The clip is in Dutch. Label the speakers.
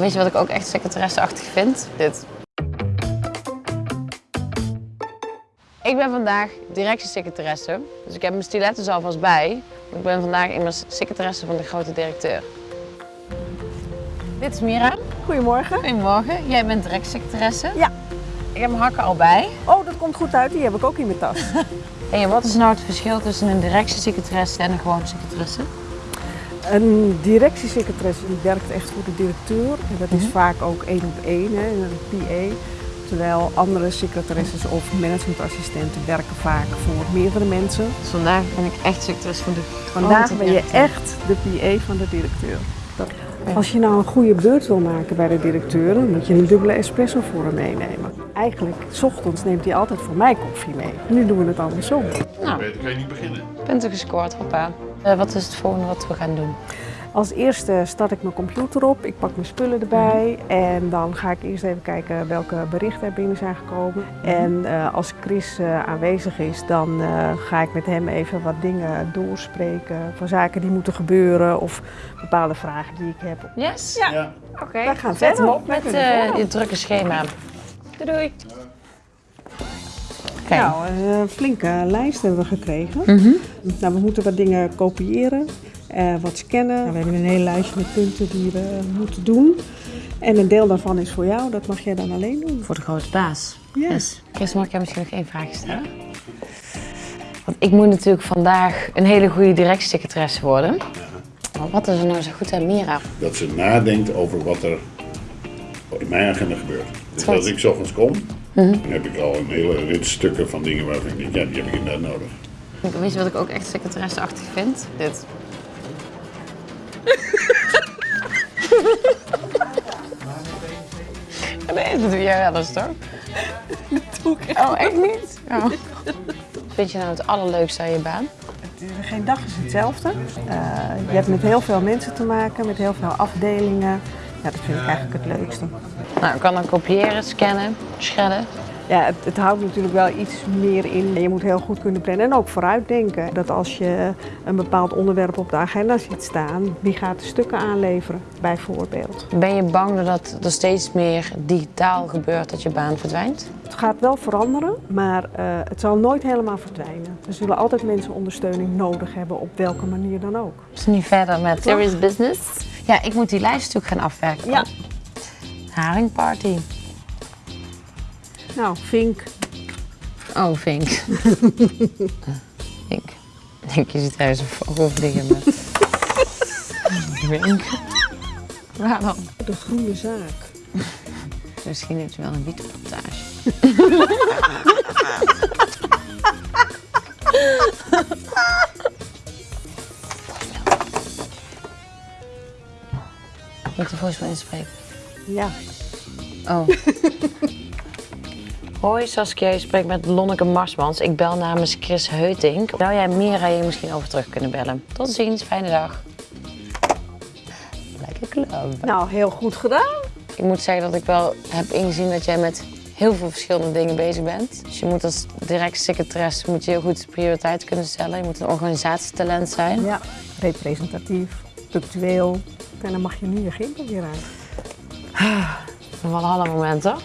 Speaker 1: Weet je wat ik ook echt secretaresseachtig vind? Dit. Ik ben vandaag directiesecretaresse, dus ik heb mijn stilettos alvast bij. Ik ben vandaag immers secretaresse van de grote directeur. Dit is Mira.
Speaker 2: Goedemorgen.
Speaker 1: Goedemorgen. Jij bent directiesecretaresse.
Speaker 2: Ja.
Speaker 1: Ik heb mijn hakken al bij.
Speaker 2: Oh, dat komt goed uit. Die heb ik ook in mijn tas.
Speaker 1: En wat is nou het verschil tussen een directiesecretaresse en een gewone secretaresse?
Speaker 2: Een directiesecretaresse die werkt echt voor de directeur. En dat is vaak ook één op één, hè, een PA. Terwijl andere secretaresses of managementassistenten werken vaak voor meerdere mensen.
Speaker 1: Dus vandaag ben ik echt secretaresse van de
Speaker 2: Vandaag ben je echt de PA van de directeur. Dat- Als je nou een goede beurt wil maken bij de directeur, dan moet je een dubbele espresso voor hem meenemen. Eigenlijk, s ochtends neemt hij altijd voor mij koffie mee. Nu doen we het andersom.
Speaker 1: Nou,
Speaker 3: Beter kan je niet beginnen.
Speaker 1: punten gescoord, hoppa. Eh, wat is het volgende wat we gaan doen?
Speaker 2: Als eerste start ik mijn computer op, ik pak mijn spullen erbij en dan ga ik eerst even kijken welke berichten er binnen zijn gekomen. En eh, als Chris eh, aanwezig is, dan eh, ga ik met hem even wat dingen doorspreken van zaken die moeten gebeuren of bepaalde vragen die ik heb.
Speaker 1: Yes?
Speaker 2: Ja.
Speaker 3: Ja.
Speaker 1: Oké.
Speaker 2: Wij gaan
Speaker 1: Zet hem
Speaker 2: verder.
Speaker 1: op met eh, je drukke schema. Doei doei. Oké.
Speaker 2: Nou, een flinke lijst hebben we gekregen.
Speaker 1: Mhm.
Speaker 2: Nou, we moeten wat dingen kopiëren, eh, wat scannen. Nou, we hebben een hele lijstje met punten die we moeten doen. En een deel daarvan is voor jou, dat mag jij dan alleen doen.
Speaker 1: Voor de grote baas. Yes. Chris, mag ik jou misschien nog één vraag stellen? Want ik moet natuurlijk vandaag een hele goede directiesecretaresse worden. Maar wat is er nou zo goed aan Mira?
Speaker 3: Dat ze nadenkt over wat er in mijn agenda gebeurt. Dus als ik 's ochtends kom, dan heb ik al een hele rit stukken van dingen waarvan ik denk, ja, die heb ik inderdaad nodig.
Speaker 1: Weet je wat ik ook echt secretaresseachtig vind? Dit. dat doe jij wel eens toch? Oh, echt niet? Oh. Vind je nou het allerleukste aan je baan?
Speaker 2: Geen dag is hetzelfde. Eh, je hebt met heel veel mensen te maken, met heel veel afdelingen. Ja, dat vind ik eigenlijk het leukste.
Speaker 1: Nou, ik kan dan kopiëren, scannen, shredden.
Speaker 2: Ja, het, het houdt natuurlijk wel iets meer in. Je moet heel goed kunnen plannen en ook vooruitdenken. Dat als je een bepaald onderwerp op de agenda ziet staan, wie gaat de stukken aanleveren, bijvoorbeeld.
Speaker 1: Ben je bang dat er steeds meer digitaal gebeurt dat je baan verdwijnt?
Speaker 2: Het gaat wel veranderen, maar eh, het zal nooit helemaal verdwijnen. Er zullen altijd mensen ondersteuning nodig hebben, op welke manier dan ook.
Speaker 1: We zijn nu verder met Serious Business. Ja, ik moet die lijst natuurlijk gaan afwerken.
Speaker 2: Ja.
Speaker 1: Haringparty.
Speaker 2: Nou, Vink,
Speaker 1: Oh, Vink. Vink. Ik denk, je ziet thuis een vogel vliegen met... Vink. Waar dan?
Speaker 2: de groene zaak.
Speaker 1: Misschien heeft ze wel een wietenplantage. Moet ik de voicemail inspreken?
Speaker 2: Ja,
Speaker 1: Oh. Hoi Saskia, je spreekt met Lonneke Marsmans. Ik bel namens Chris Heutink. Zou jij Mira je misschien over terug kunnen bellen? Tot ziens, fijne dag. Lekker club.
Speaker 2: nou heel goed gedaan.
Speaker 1: Ik moet zeggen dat ik wel heb ingezien dat jij met heel veel verschillende dingen bezig bent. Dus je moet als direct secretaresse moet je heel goed prioriteit kunnen stellen. Je moet een organisatietalent zijn.
Speaker 2: Ja, representatief, punctueel. En dan mag je nu je gimpel weer uit.
Speaker 1: Van alle momenten.